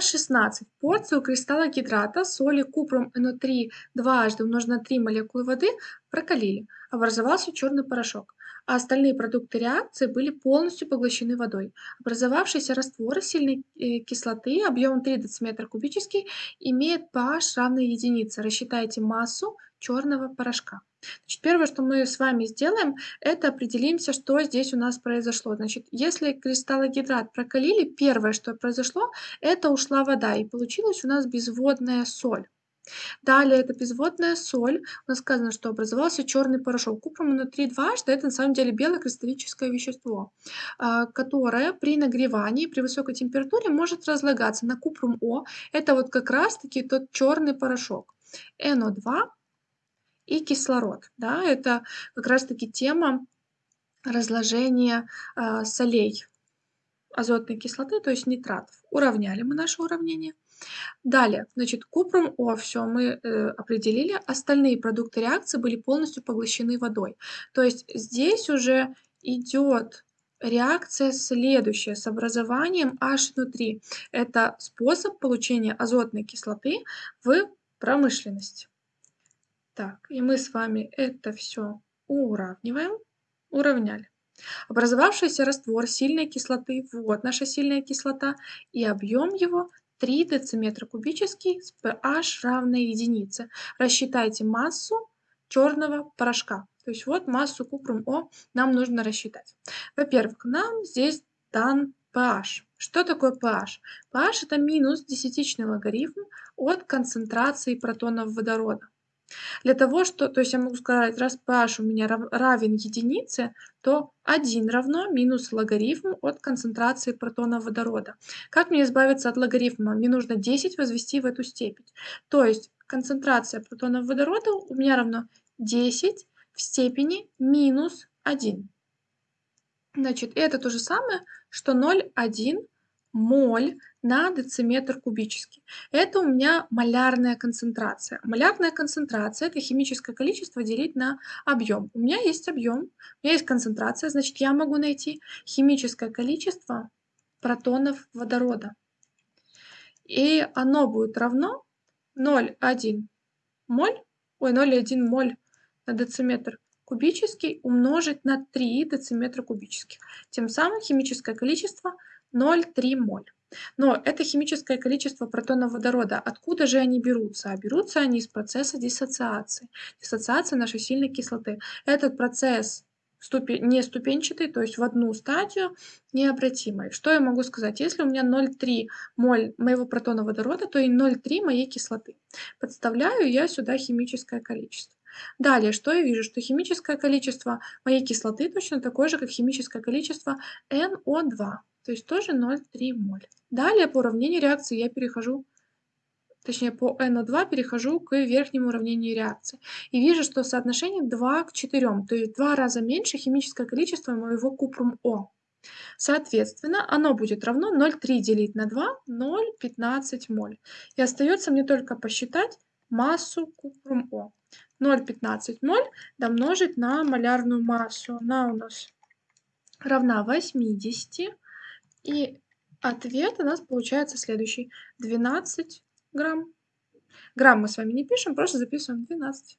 16 порций у кристалла гидрата соли купром НО3 дважды умножить на 3 молекулы воды прокалили. Образовался черный порошок а остальные продукты реакции были полностью поглощены водой. Образовавшийся раствор сильной э, кислоты объемом 3 дециметра кубический имеет pH равный единице. Рассчитайте массу черного порошка. Значит, первое, что мы с вами сделаем, это определимся, что здесь у нас произошло. Значит, если кристаллогидрат прокалили, первое, что произошло, это ушла вода, и получилась у нас безводная соль. Далее это безводная соль. У нас сказано, что образовался черный порошок. Купрум внутри 2 что это на самом деле белокристаллическое вещество, а, которое при нагревании, при высокой температуре может разлагаться на купрум О. Это вот как раз-таки тот черный порошок. НО2 и кислород. Да, это как раз-таки тема разложения э, солей азотной кислоты, то есть нитратов. Уравняли мы наше уравнение. Далее, значит, купрум О, все мы э, определили. Остальные продукты реакции были полностью поглощены водой. То есть здесь уже идет реакция следующая с образованием H внутри. Это способ получения азотной кислоты в промышленности. Так, и мы с вами это все уравниваем. Уравняли. Образовавшийся раствор сильной кислоты, вот наша сильная кислота, и объем его 3 дециметра кубический с pH равной единице. Рассчитайте массу черного порошка. То есть вот массу купрум О нам нужно рассчитать. Во-первых, нам здесь дан pH. Что такое pH? pH это минус десятичный логарифм от концентрации протонов водорода. Для того, что, то есть я могу сказать, раз pH у меня равен единице, то 1 равно минус логарифм от концентрации протона водорода. Как мне избавиться от логарифма? Мне нужно 10 возвести в эту степень. То есть концентрация протонов водорода у меня равно 10 в степени минус 1. Значит, это то же самое, что 0,1 моль на дециметр кубический. Это у меня малярная концентрация. Малярная концентрация – это химическое количество делить на объем. У меня есть объем, у меня есть концентрация, значит, я могу найти химическое количество протонов водорода. И оно будет равно 0,1 моль, ой, 0,1 моль на дециметр кубический умножить на 3 дециметра кубических. Тем самым химическое количество 0,3 моль. Но это химическое количество протонов водорода. Откуда же они берутся? А берутся они из процесса диссоциации. Диссоциация нашей сильной кислоты. Этот процесс не ступенчатый, то есть в одну стадию необратимый. Что я могу сказать? Если у меня 0,3 моль моего протона водорода, то и 0,3 моей кислоты. Подставляю я сюда химическое количество. Далее, что я вижу? Что химическое количество моей кислоты точно такое же, как химическое количество NO2, то есть тоже 0,3 моль. Далее по уравнению реакции я перехожу, точнее по NO2 перехожу к верхнему уравнению реакции. И вижу, что соотношение 2 к 4, то есть в два раза меньше химическое количество моего купрум О. Соответственно, оно будет равно 0,3 делить на 2, 0,15 моль. И остается мне только посчитать массу купрум О. 0,15 моль домножить на малярную массу. Она у нас равна 80. И Ответ у нас получается следующий. 12 грамм. Грамм мы с вами не пишем, просто записываем 12.